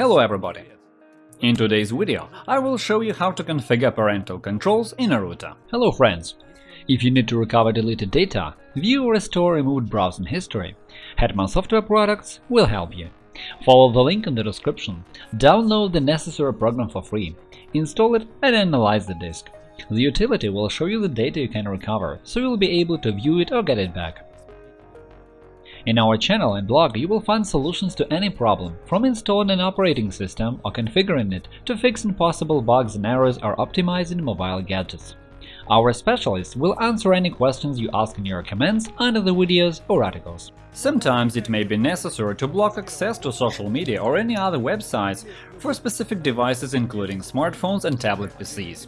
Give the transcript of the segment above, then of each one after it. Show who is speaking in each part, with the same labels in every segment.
Speaker 1: Hello everybody! In today's video, I will show you how to configure parental controls in a router.
Speaker 2: Hello friends! If you need to recover deleted data, view or restore removed browsing history, Hetman Software Products will help you. Follow the link in the description, download the necessary program for free, install it and analyze the disk. The utility will show you the data you can recover, so you'll be able to view it or get it back. In our channel and blog you will find solutions to any problem, from installing an operating system or configuring it to fixing possible bugs and errors or optimizing mobile gadgets. Our specialists will answer any questions you ask in your comments under the videos or articles.
Speaker 1: Sometimes it may be necessary to block access to social media or any other websites for specific devices including smartphones and tablet PCs.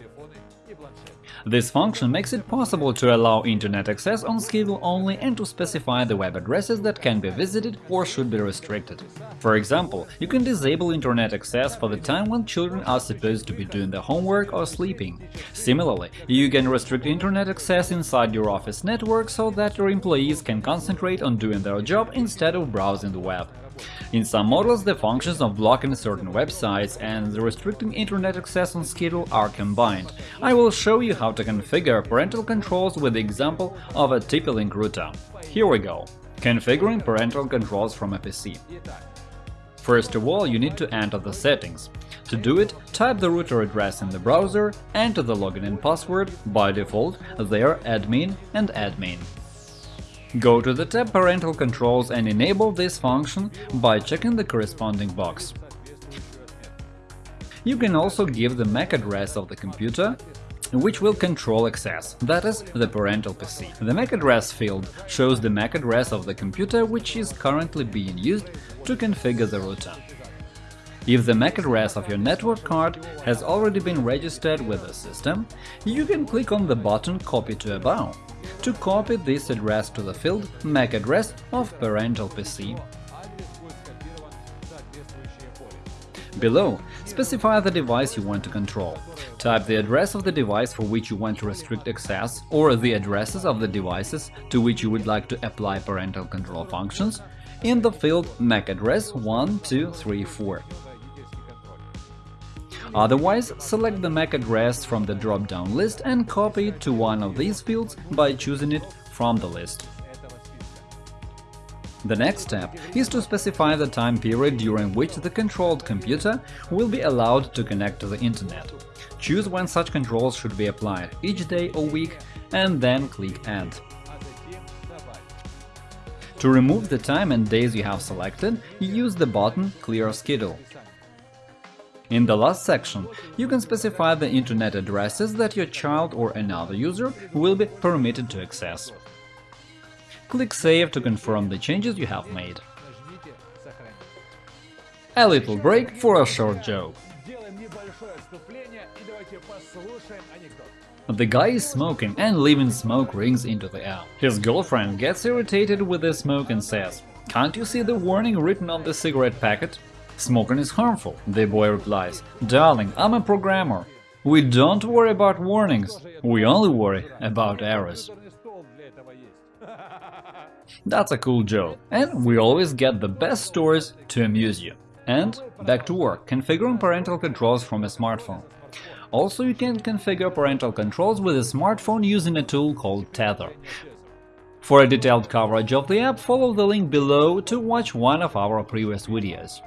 Speaker 1: This function makes it possible to allow internet access on schedule only and to specify the web addresses that can be visited or should be restricted. For example, you can disable internet access for the time when children are supposed to be doing their homework or sleeping. Similarly, you can restrict internet access inside your office network so that your employees can concentrate on doing their job instead of browsing the web. In some models, the functions of blocking certain websites and restricting internet access on schedule are combined. I will show you how to configure parental controls with the example of a TP-Link router. Here we go. Configuring parental controls from a PC. First of all, you need to enter the settings. To do it, type the router address in the browser, enter the login and password, by default they are admin and admin. Go to the tab Parental Controls and enable this function by checking the corresponding box. You can also give the MAC address of the computer, which will control access, that is, the parental PC. The MAC address field shows the MAC address of the computer which is currently being used to configure the router. If the MAC address of your network card has already been registered with the system, you can click on the button Copy to Above to copy this address to the field MAC address of parental PC. Below, specify the device you want to control. Type the address of the device for which you want to restrict access or the addresses of the devices to which you would like to apply parental control functions in the field MAC address 1234. Otherwise, select the MAC address from the drop-down list and copy it to one of these fields by choosing it from the list. The next step is to specify the time period during which the controlled computer will be allowed to connect to the Internet. Choose when such controls should be applied – each day or week, and then click Add. To remove the time and days you have selected, use the button Clear Schedule. In the last section, you can specify the internet addresses that your child or another user will be permitted to access. Click Save to confirm the changes you have made. A little break for a short joke. The guy is smoking and leaving smoke rings into the air. His girlfriend gets irritated with the smoke and says, Can't you see the warning written on the cigarette packet? Smoking is harmful, the boy replies. Darling, I'm a programmer. We don't worry about warnings, we only worry about errors. That's a cool joke, and we always get the best stories to amuse you. And back to work, configuring parental controls from a smartphone. Also, you can configure parental controls with a smartphone using a tool called Tether. For a detailed coverage of the app, follow the link below to watch one of our previous videos.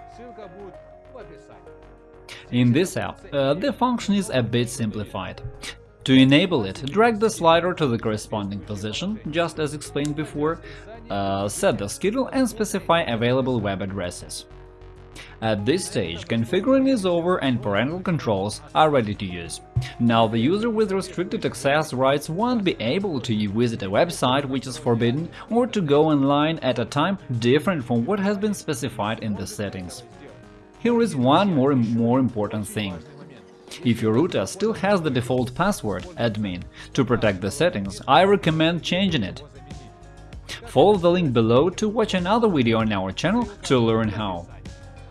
Speaker 1: In this app, uh, the function is a bit simplified. To enable it, drag the slider to the corresponding position, just as explained before, uh, set the schedule and specify available web addresses. At this stage, configuring is over and parental controls are ready to use. Now the user with restricted access rights won't be able to visit a website which is forbidden or to go online at a time different from what has been specified in the settings. Here is one more, more important thing. If your router still has the default password admin to protect the settings, I recommend changing it. Follow the link below to watch another video on our channel to learn how.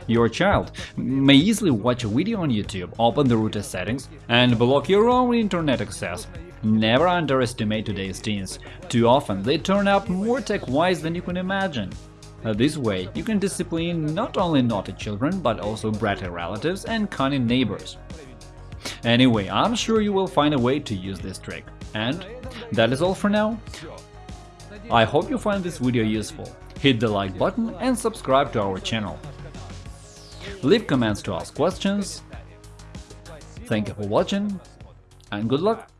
Speaker 1: Your child may easily watch a video on YouTube, open the router settings, and block your own internet access. Never underestimate today's teens. Too often they turn up more tech-wise than you can imagine. Uh, this way, you can discipline not only naughty children, but also bratty relatives and cunning neighbors. Anyway, I'm sure you will find a way to use this trick. And that is all for now. I hope you find this video useful. Hit the like button and subscribe to our channel. Leave comments to ask questions. Thank you for watching and good luck!